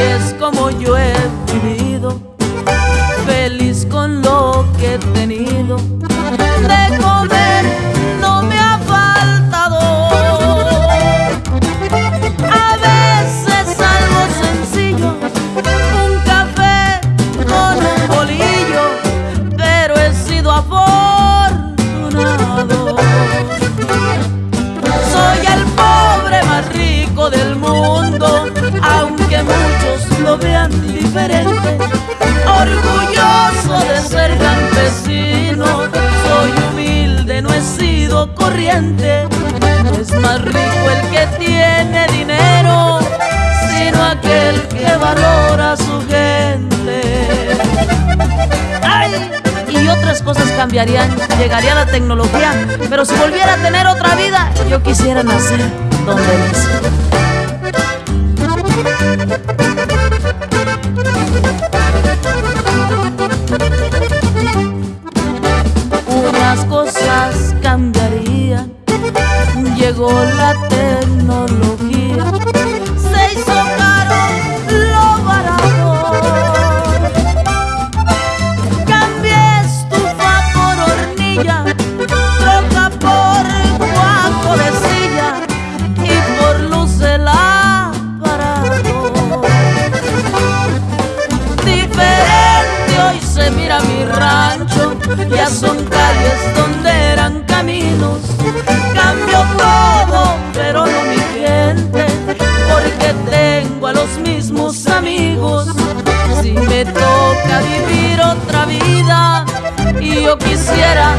es como yo he muchos lo vean diferente. Orgulloso de ser campesino, soy humilde, no he sido corriente. Es más rico el que tiene dinero, sino aquel que valora a su gente. ¡Ay! y otras cosas cambiarían, llegaría la tecnología, pero si volviera a tener otra vida, yo quisiera nacer donde mis llegó la tecnología. Se hizo caro lo barato. Cambié estufa por hornilla Troca por guaco de silla Y por luz del aparato. Diferente hoy se mira mi rancho Ya son calles donde eran caminos. toca vivir otra vida y yo quisiera